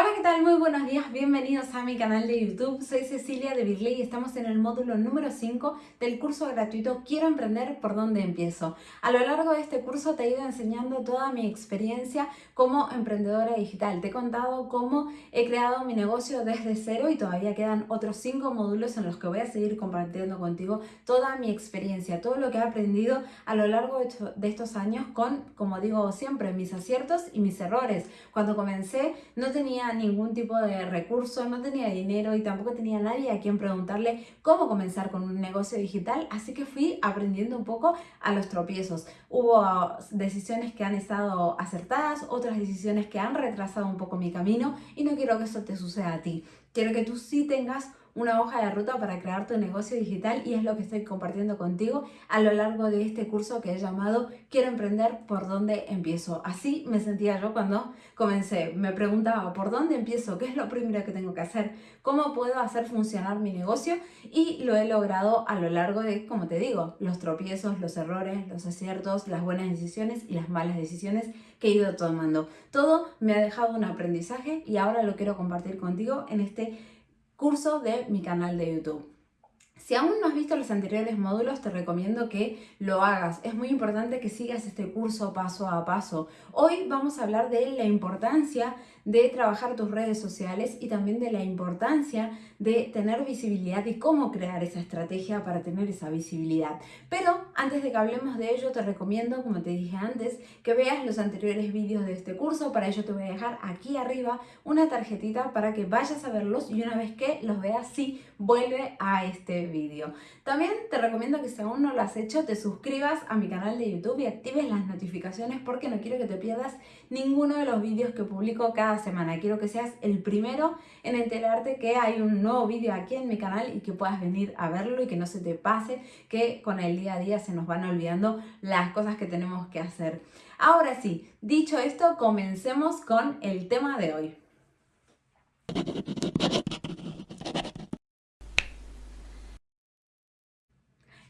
Hola, ¿qué tal? Muy buenos días, bienvenidos a mi canal de YouTube. Soy Cecilia de Birley y estamos en el módulo número 5 del curso gratuito Quiero emprender, ¿por dónde empiezo? A lo largo de este curso te he ido enseñando toda mi experiencia como emprendedora digital. Te he contado cómo he creado mi negocio desde cero y todavía quedan otros 5 módulos en los que voy a seguir compartiendo contigo toda mi experiencia, todo lo que he aprendido a lo largo de estos años con, como digo siempre, mis aciertos y mis errores. Cuando comencé no tenía ningún tipo de recurso, no tenía dinero y tampoco tenía nadie a quien preguntarle cómo comenzar con un negocio digital, así que fui aprendiendo un poco a los tropiezos. Hubo decisiones que han estado acertadas, otras decisiones que han retrasado un poco mi camino y no quiero que eso te suceda a ti. Quiero que tú sí tengas una hoja de ruta para crear tu negocio digital y es lo que estoy compartiendo contigo a lo largo de este curso que he llamado Quiero emprender, ¿por dónde empiezo? Así me sentía yo cuando comencé. Me preguntaba, ¿por dónde empiezo? ¿Qué es lo primero que tengo que hacer? ¿Cómo puedo hacer funcionar mi negocio? Y lo he logrado a lo largo de, como te digo, los tropiezos, los errores, los aciertos, las buenas decisiones y las malas decisiones que he ido tomando. Todo me ha dejado un aprendizaje y ahora lo quiero compartir contigo en este curso de mi canal de YouTube. Si aún no has visto los anteriores módulos, te recomiendo que lo hagas. Es muy importante que sigas este curso paso a paso. Hoy vamos a hablar de la importancia de trabajar tus redes sociales y también de la importancia de tener visibilidad y cómo crear esa estrategia para tener esa visibilidad. Pero antes de que hablemos de ello, te recomiendo, como te dije antes, que veas los anteriores vídeos de este curso. Para ello te voy a dejar aquí arriba una tarjetita para que vayas a verlos y una vez que los veas, sí, vuelve a este vídeo. También te recomiendo que si aún no lo has hecho, te suscribas a mi canal de YouTube y actives las notificaciones porque no quiero que te pierdas ninguno de los vídeos que publico cada semana. Quiero que seas el primero en enterarte que hay un nuevo vídeo aquí en mi canal y que puedas venir a verlo y que no se te pase que con el día a día se nos van olvidando las cosas que tenemos que hacer. Ahora sí, dicho esto, comencemos con el tema de hoy.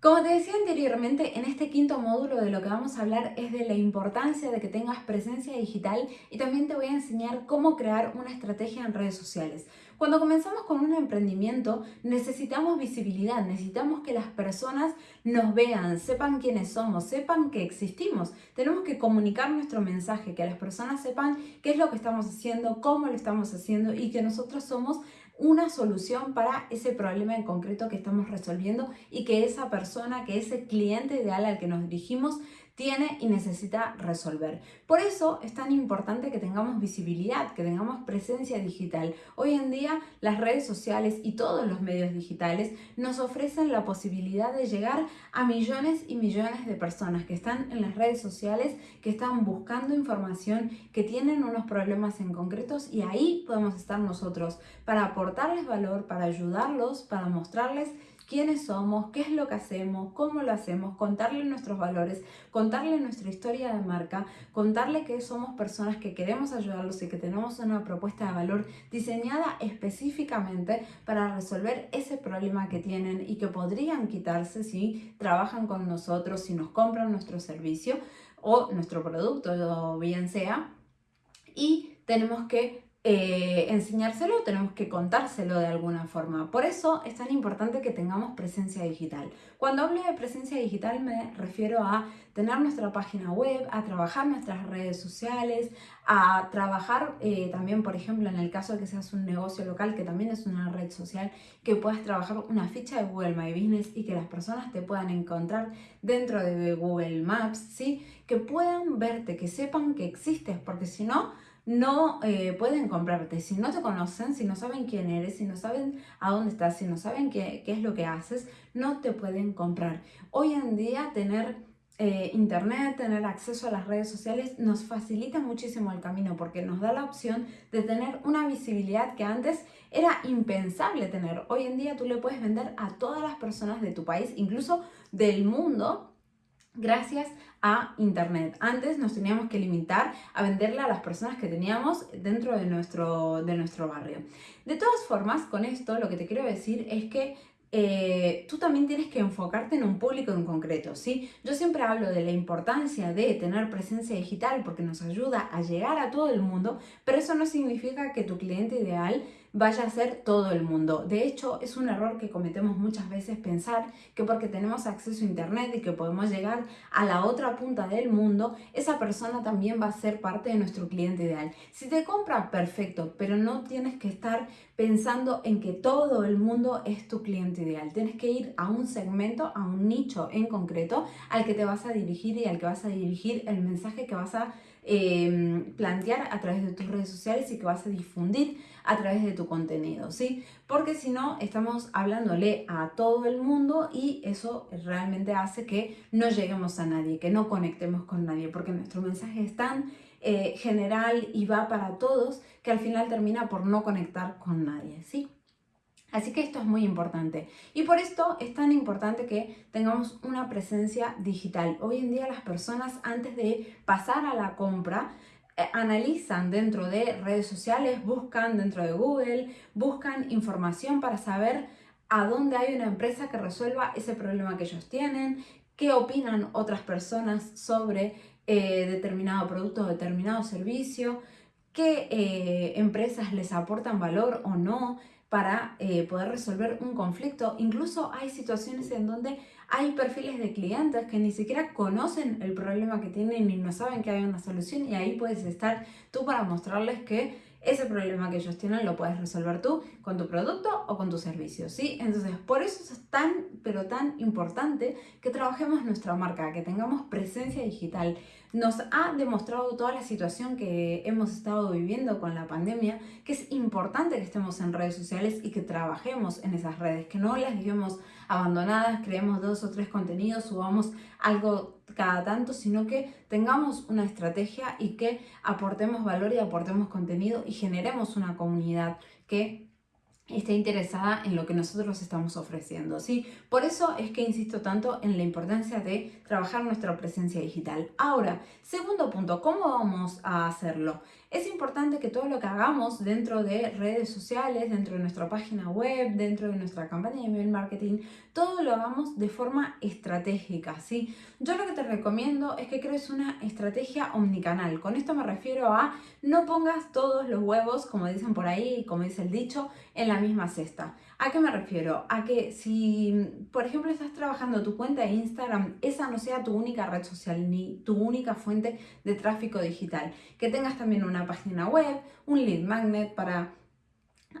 Como te decía anteriormente, en este quinto módulo de lo que vamos a hablar es de la importancia de que tengas presencia digital y también te voy a enseñar cómo crear una estrategia en redes sociales. Cuando comenzamos con un emprendimiento necesitamos visibilidad, necesitamos que las personas nos vean, sepan quiénes somos, sepan que existimos. Tenemos que comunicar nuestro mensaje, que las personas sepan qué es lo que estamos haciendo, cómo lo estamos haciendo y que nosotros somos una solución para ese problema en concreto que estamos resolviendo y que esa persona, que ese cliente ideal al que nos dirigimos tiene y necesita resolver. Por eso es tan importante que tengamos visibilidad, que tengamos presencia digital. Hoy en día las redes sociales y todos los medios digitales nos ofrecen la posibilidad de llegar a millones y millones de personas que están en las redes sociales, que están buscando información, que tienen unos problemas en concretos y ahí podemos estar nosotros para aportarles valor, para ayudarlos, para mostrarles quiénes somos, qué es lo que hacemos, cómo lo hacemos, contarle nuestros valores, contarle nuestra historia de marca, contarle que somos personas que queremos ayudarlos y que tenemos una propuesta de valor diseñada específicamente para resolver ese problema que tienen y que podrían quitarse si trabajan con nosotros, si nos compran nuestro servicio o nuestro producto, o bien sea. Y tenemos que eh, enseñárselo, tenemos que contárselo de alguna forma. Por eso es tan importante que tengamos presencia digital. Cuando hablo de presencia digital me refiero a tener nuestra página web, a trabajar nuestras redes sociales, a trabajar eh, también, por ejemplo, en el caso de que seas un negocio local, que también es una red social, que puedas trabajar una ficha de Google My Business y que las personas te puedan encontrar dentro de Google Maps, ¿sí? Que puedan verte, que sepan que existes, porque si no, no eh, pueden comprarte. Si no te conocen, si no saben quién eres, si no saben a dónde estás, si no saben qué, qué es lo que haces, no te pueden comprar. Hoy en día tener eh, internet, tener acceso a las redes sociales nos facilita muchísimo el camino porque nos da la opción de tener una visibilidad que antes era impensable tener. Hoy en día tú le puedes vender a todas las personas de tu país, incluso del mundo, gracias a Internet. Antes nos teníamos que limitar a venderle a las personas que teníamos dentro de nuestro, de nuestro barrio. De todas formas, con esto lo que te quiero decir es que eh, tú también tienes que enfocarte en un público en concreto, ¿sí? Yo siempre hablo de la importancia de tener presencia digital porque nos ayuda a llegar a todo el mundo, pero eso no significa que tu cliente ideal vaya a ser todo el mundo. De hecho, es un error que cometemos muchas veces pensar que porque tenemos acceso a internet y que podemos llegar a la otra punta del mundo, esa persona también va a ser parte de nuestro cliente ideal. Si te compra, perfecto, pero no tienes que estar pensando en que todo el mundo es tu cliente ideal. Tienes que ir a un segmento, a un nicho en concreto al que te vas a dirigir y al que vas a dirigir el mensaje que vas a Em, plantear a través de tus redes sociales y que vas a difundir a través de tu contenido, ¿sí? Porque si no, estamos hablándole a todo el mundo y eso realmente hace que no lleguemos a nadie, que no conectemos con nadie, porque nuestro mensaje es tan eh, general y va para todos que al final termina por no conectar con nadie, ¿sí? Así que esto es muy importante y por esto es tan importante que tengamos una presencia digital. Hoy en día las personas antes de pasar a la compra eh, analizan dentro de redes sociales, buscan dentro de Google, buscan información para saber a dónde hay una empresa que resuelva ese problema que ellos tienen, qué opinan otras personas sobre eh, determinado producto o determinado servicio, qué eh, empresas les aportan valor o no, para eh, poder resolver un conflicto. Incluso hay situaciones en donde hay perfiles de clientes que ni siquiera conocen el problema que tienen y no saben que hay una solución y ahí puedes estar tú para mostrarles que ese problema que ellos tienen lo puedes resolver tú con tu producto o con tu servicio, ¿sí? Entonces, por eso es tan, pero tan importante que trabajemos nuestra marca, que tengamos presencia digital. Nos ha demostrado toda la situación que hemos estado viviendo con la pandemia, que es importante que estemos en redes sociales y que trabajemos en esas redes, que no las dejemos abandonadas, creemos dos o tres contenidos, subamos algo cada tanto, sino que tengamos una estrategia y que aportemos valor y aportemos contenido y generemos una comunidad que esté interesada en lo que nosotros estamos ofreciendo. ¿sí? Por eso es que insisto tanto en la importancia de trabajar nuestra presencia digital. Ahora, segundo punto, ¿cómo vamos a hacerlo? Es importante que todo lo que hagamos dentro de redes sociales, dentro de nuestra página web, dentro de nuestra campaña de email marketing, todo lo hagamos de forma estratégica, ¿sí? Yo lo que te recomiendo es que crees una estrategia omnicanal. Con esto me refiero a no pongas todos los huevos, como dicen por ahí, como dice el dicho, en la misma cesta. ¿A qué me refiero? A que si, por ejemplo, estás trabajando tu cuenta de Instagram, esa no sea tu única red social ni tu única fuente de tráfico digital. Que tengas también una página web, un lead magnet para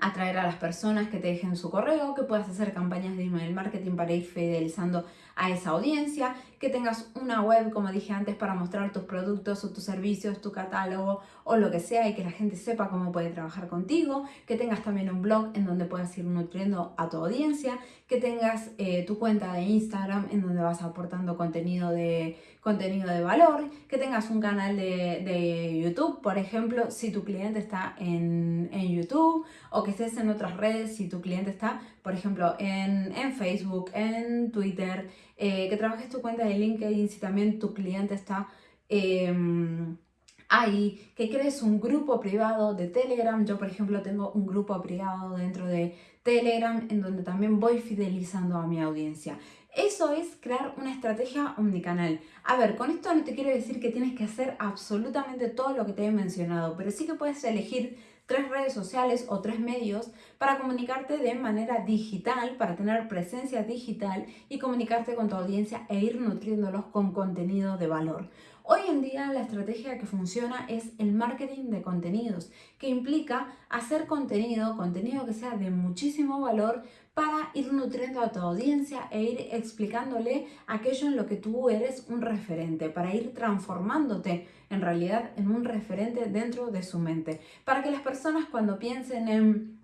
atraer a las personas que te dejen su correo, que puedas hacer campañas de email marketing para ir fidelizando a esa audiencia, que tengas una web, como dije antes, para mostrar tus productos o tus servicios, tu catálogo o lo que sea y que la gente sepa cómo puede trabajar contigo, que tengas también un blog en donde puedas ir nutriendo a tu audiencia, que tengas eh, tu cuenta de Instagram en donde vas aportando contenido de, contenido de valor, que tengas un canal de, YouTube, por ejemplo, si tu cliente está en, en YouTube o que estés en otras redes si tu cliente está, por ejemplo, en, Facebook, en Twitter, eh, que trabajes tu cuenta de LinkedIn si también tu cliente está em, ahí, que crees un grupo privado de Telegram. Yo, por ejemplo, tengo un grupo privado dentro de Telegram en donde también voy fidelizando a mi audiencia. Eso es crear una estrategia omnicanal. A ver, con esto no te quiero decir que tienes que hacer absolutamente todo lo que te he mencionado, pero sí que puedes elegir tres redes sociales o tres medios para comunicarte de manera digital, para tener presencia digital y comunicarte con tu audiencia e ir nutriéndolos con contenido de valor. Hoy en día la estrategia que funciona es el marketing de contenidos, que implica hacer contenido, contenido que sea de muchísimo valor para ir nutriendo a tu audiencia e ir explicándole aquello en lo que tú eres un referente, para ir transformándote en realidad en un referente dentro de su mente, para que las personas cuando piensen en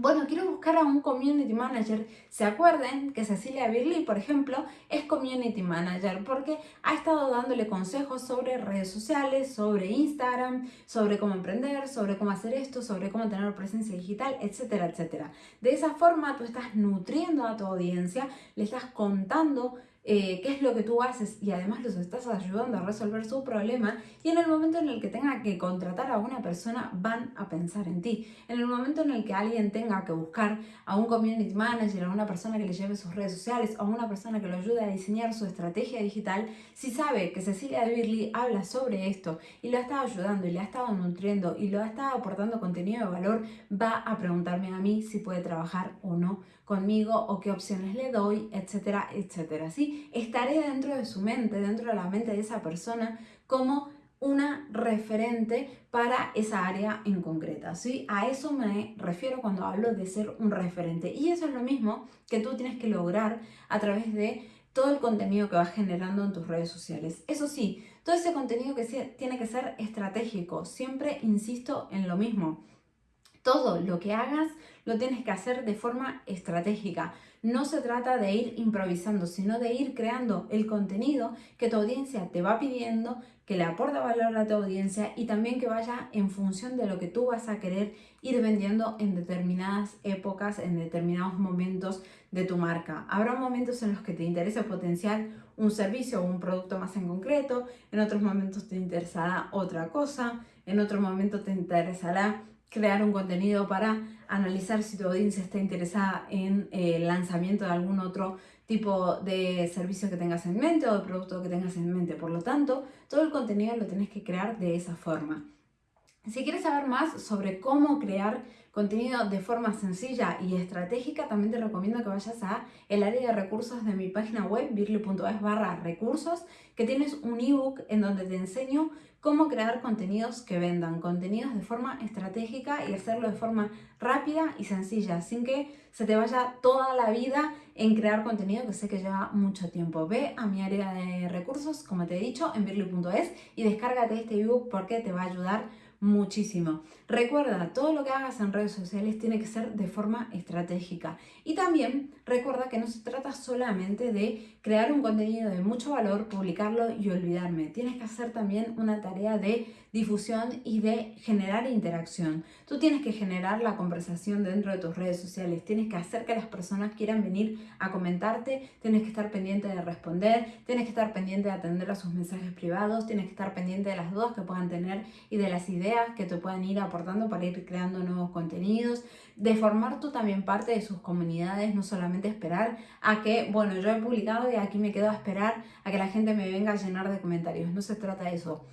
bueno, quiero buscar a un community manager. Se acuerden que Cecilia Birley, por ejemplo, es community manager porque ha estado dándole consejos sobre redes sociales, sobre Instagram, sobre cómo emprender, sobre cómo hacer esto, sobre cómo tener presencia digital, etcétera, etcétera. De esa forma tú estás nutriendo a tu audiencia, le estás contando eh, qué es lo que tú haces y además los estás ayudando a resolver su problema y en el momento en el que tenga que contratar a una persona van a pensar en ti. En el momento en el que alguien tenga que buscar a un community manager, a una persona que le lleve sus redes sociales, a una persona que lo ayude a diseñar su estrategia digital, si sabe que Cecilia de Birley habla sobre esto y lo ha estado ayudando y le ha estado nutriendo y lo ha estado aportando contenido de valor, va a preguntarme a mí si puede trabajar o no conmigo o qué opciones le doy, etcétera, etcétera. ¿sí? Estaré dentro de su mente, dentro de la mente de esa persona como una referente para esa área en concreta, ¿sí? A eso me refiero cuando hablo de ser un referente. Y eso es lo mismo que tú tienes que lograr a través de todo el contenido que vas generando en tus redes sociales. Eso sí, todo ese contenido que tiene que ser estratégico. Siempre insisto en lo mismo. Todo lo que hagas lo tienes que hacer de forma estratégica. No se trata de ir improvisando, sino de ir creando el contenido que tu audiencia te va pidiendo, que le aporta valor a tu audiencia y también que vaya en función de lo que tú vas a querer ir vendiendo en determinadas épocas, en determinados momentos de tu marca. Habrá momentos en los que te interesa potenciar un servicio o un producto más en concreto, en otros momentos te interesará otra cosa, en otro momento te interesará crear un contenido para analizar si tu audiencia está interesada en eh, el lanzamiento de algún otro tipo de servicio que tengas en mente o de producto que tengas en mente. Por lo tanto, todo el contenido lo tienes que crear de esa forma. Si quieres saber más sobre cómo crear contenido de forma sencilla y estratégica, también te recomiendo que vayas a el área de recursos de mi página web, birly.es barra recursos, que tienes un ebook en donde te enseño cómo crear contenidos que vendan, contenidos de forma estratégica y hacerlo de forma rápida y sencilla, sin que se te vaya toda la vida en crear contenido que sé que lleva mucho tiempo. Ve a mi área de recursos, como te he dicho, en birly.es y descárgate este ebook porque te va a ayudar muchísimo. Recuerda, todo lo que hagas en redes sociales tiene que ser de forma estratégica. Y también recuerda que no se trata solamente de crear un contenido de mucho valor, publicarlo y olvidarme. Tienes que hacer también una tarea de difusión y de generar interacción. Tú tienes que generar la conversación dentro de tus redes sociales, tienes que hacer que las personas quieran venir a comentarte, tienes que estar pendiente de responder, tienes que estar pendiente de atender a sus mensajes privados, tienes que estar pendiente de las dudas que puedan tener y de las ideas que te puedan ir aportando para ir creando nuevos contenidos, de formar tú también parte de sus comunidades, no solamente esperar a que, bueno, yo he publicado y aquí me quedo a esperar a que la gente me venga a llenar de comentarios, no se trata de eso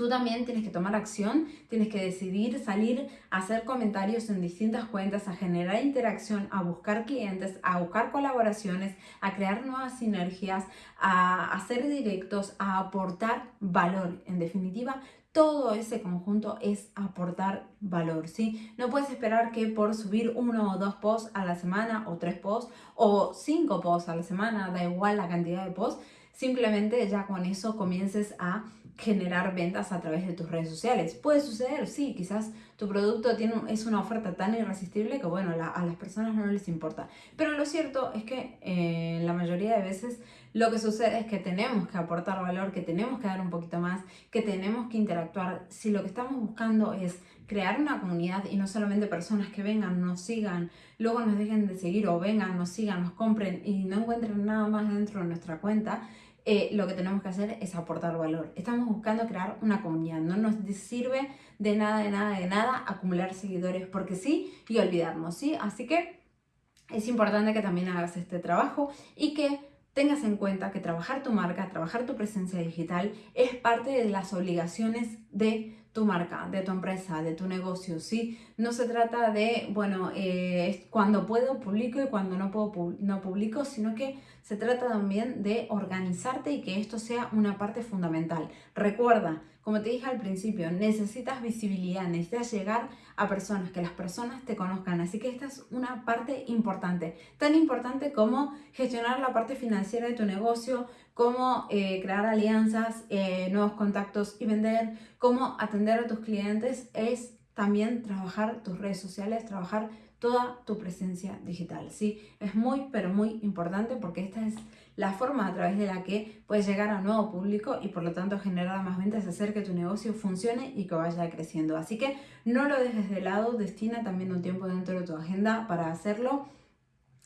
Tú también tienes que tomar acción, tienes que decidir salir a hacer comentarios en distintas cuentas, a generar interacción, a buscar clientes, a buscar colaboraciones, a crear nuevas sinergias, a hacer directos, a aportar valor. En definitiva, todo ese conjunto es aportar valor, ¿sí? No puedes esperar que por subir uno o dos posts a la semana, o tres posts, o cinco posts a la semana, da igual la cantidad de posts, simplemente ya con eso comiences a generar ventas a través de tus redes sociales. Puede suceder, sí, quizás tu producto tiene, es una oferta tan irresistible que bueno, a las personas no les importa. Pero lo cierto es que eh, la mayoría de veces lo que sucede es que tenemos que aportar valor, que tenemos que dar un poquito más, que tenemos que interactuar. Si lo que estamos buscando es crear una comunidad y no solamente personas que vengan, nos sigan, luego nos dejen de seguir o vengan, nos sigan, nos compren y no encuentren nada más dentro de nuestra cuenta, eh, lo que tenemos que hacer es aportar valor. Estamos buscando crear una comunidad. No nos sirve de nada, de nada, de nada acumular seguidores porque sí y olvidarnos, ¿sí? Así que es importante que también hagas este trabajo y que tengas en cuenta que trabajar tu marca, trabajar tu presencia digital es parte de las obligaciones de tu marca, de tu empresa, de tu negocio, ¿sí? No se trata de, bueno, eh, cuando puedo publico y cuando no puedo no publico, sino que se trata también de organizarte y que esto sea una parte fundamental. Recuerda, como te dije al principio, necesitas visibilidad, necesitas llegar a personas, que las personas te conozcan. Así que esta es una parte importante, tan importante como gestionar la parte financiera de tu negocio, como eh, crear alianzas, eh, nuevos contactos y vender, cómo atender a tus clientes, es también trabajar tus redes sociales, trabajar toda tu presencia digital. ¿sí? Es muy, pero muy importante porque esta es la forma a través de la que puedes llegar a un nuevo público y por lo tanto generar más ventas, hacer que tu negocio funcione y que vaya creciendo. Así que no lo dejes de lado, destina también un tiempo dentro de tu agenda para hacerlo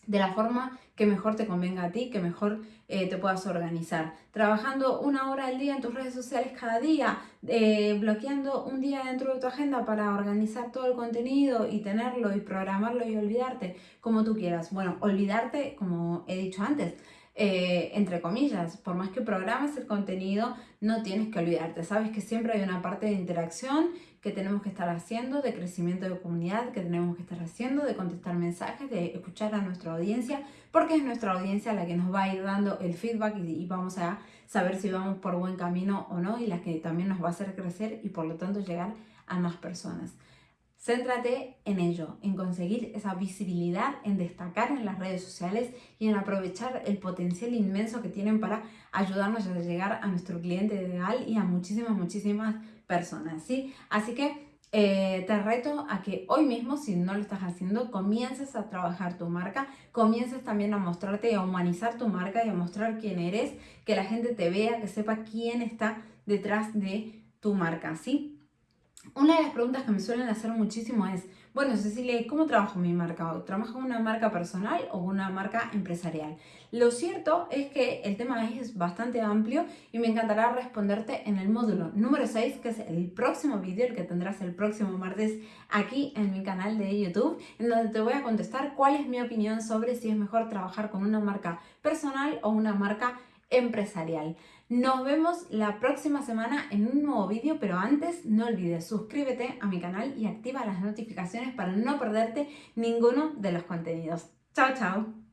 de la forma que mejor te convenga a ti, que mejor eh, te puedas organizar. Trabajando una hora al día en tus redes sociales cada día, eh, bloqueando un día dentro de tu agenda para organizar todo el contenido y tenerlo y programarlo y olvidarte como tú quieras. Bueno, olvidarte, como he dicho antes, eh, entre comillas, por más que programes el contenido, no tienes que olvidarte. Sabes que siempre hay una parte de interacción que tenemos que estar haciendo, de crecimiento de comunidad, que tenemos que estar haciendo, de contestar mensajes, de escuchar a nuestra audiencia, porque es nuestra audiencia la que nos va a ir dando el feedback y, vamos a saber si vamos por buen camino o no y la que también nos va a hacer crecer y por lo tanto llegar a más personas. Céntrate en ello, en conseguir esa visibilidad, en destacar en las redes sociales y en aprovechar el potencial inmenso que tienen para ayudarnos a llegar a nuestro cliente ideal y a muchísimas, muchísimas personas, ¿sí? Así que eh, te reto a que hoy mismo, si no lo estás haciendo, comiences a trabajar tu marca, comiences también a mostrarte y a humanizar tu marca y a mostrar quién eres, que la gente te vea, que sepa quién está detrás de tu marca, ¿sí? Una de las preguntas que me suelen hacer muchísimo es, bueno Cecilia, ¿cómo trabajo mi marca? ¿Trabajo una marca personal o una marca empresarial? Lo cierto es que el tema es bastante amplio y me encantará responderte en el módulo número 6, que es el próximo vídeo, el que tendrás el próximo martes aquí en mi canal de YouTube, en donde te voy a contestar cuál es mi opinión sobre si es mejor trabajar con una marca personal o una marca empresarial. Nos vemos la próxima semana en un nuevo vídeo, pero antes no olvides suscríbete a mi canal y activa las notificaciones para no perderte ninguno de los contenidos. ¡Chao, chao!